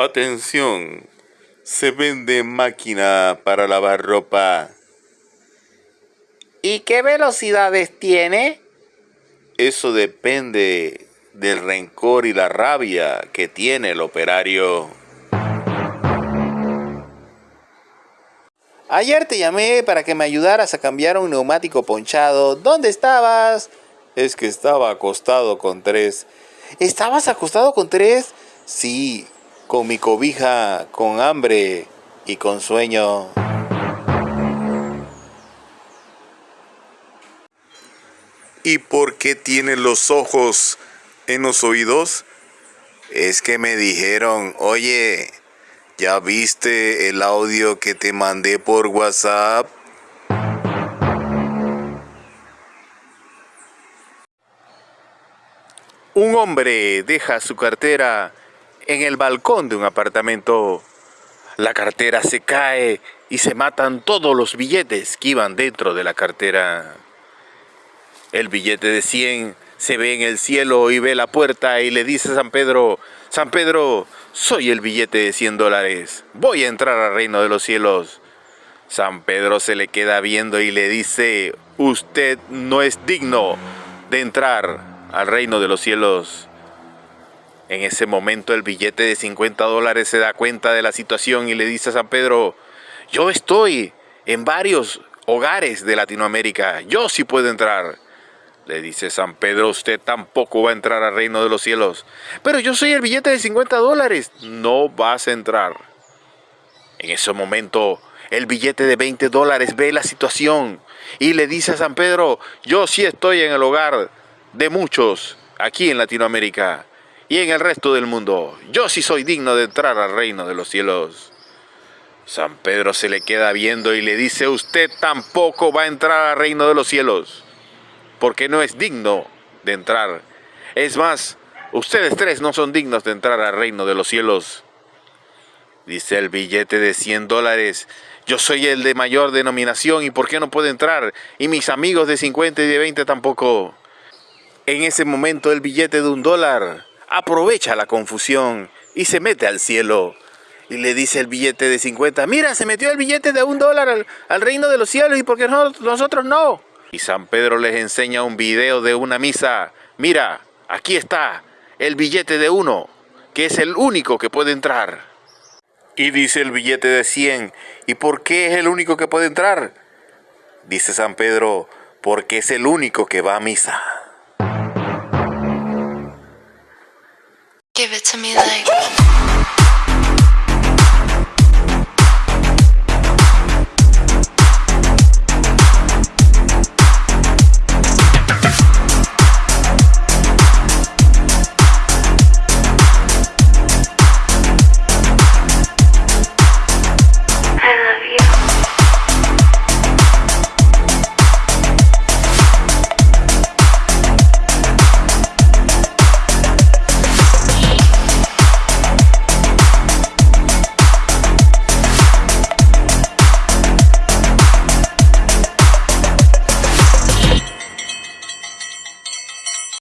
Atención, se vende máquina para lavar ropa. ¿Y qué velocidades tiene? Eso depende del rencor y la rabia que tiene el operario. Ayer te llamé para que me ayudaras a cambiar un neumático ponchado. ¿Dónde estabas? Es que estaba acostado con tres. ¿Estabas acostado con tres? Sí, con mi cobija, con hambre y con sueño. ¿Y por qué tiene los ojos en los oídos? Es que me dijeron, oye, ¿ya viste el audio que te mandé por WhatsApp? Un hombre deja su cartera en el balcón de un apartamento. La cartera se cae y se matan todos los billetes que iban dentro de la cartera. El billete de 100 se ve en el cielo y ve la puerta y le dice a San Pedro, San Pedro, soy el billete de 100 dólares, voy a entrar al reino de los cielos. San Pedro se le queda viendo y le dice, usted no es digno de entrar al reino de los cielos. En ese momento el billete de 50 dólares se da cuenta de la situación y le dice a San Pedro, yo estoy en varios hogares de Latinoamérica, yo sí puedo entrar. Le dice San Pedro, usted tampoco va a entrar al reino de los cielos. Pero yo soy el billete de 50 dólares, no vas a entrar. En ese momento el billete de 20 dólares ve la situación y le dice a San Pedro, yo sí estoy en el hogar de muchos aquí en Latinoamérica y en el resto del mundo. Yo sí soy digno de entrar al reino de los cielos. San Pedro se le queda viendo y le dice, usted tampoco va a entrar al reino de los cielos, porque no es digno de entrar. Es más, ustedes tres no son dignos de entrar al reino de los cielos. Dice el billete de 100 dólares, yo soy el de mayor denominación y ¿por qué no puedo entrar? Y mis amigos de 50 y de 20 tampoco. En ese momento el billete de un dólar aprovecha la confusión y se mete al cielo. Y le dice el billete de 50, mira, se metió el billete de un dólar al, reino de los cielos y porque no, nosotros no. Y San Pedro les enseña un video de una misa. Mira, aquí está el billete de uno, que es el único que puede entrar. Y dice el billete de 100, ¿y por qué es el único que puede entrar? Dice San Pedro, porque es el único que va a misa. Give it to me like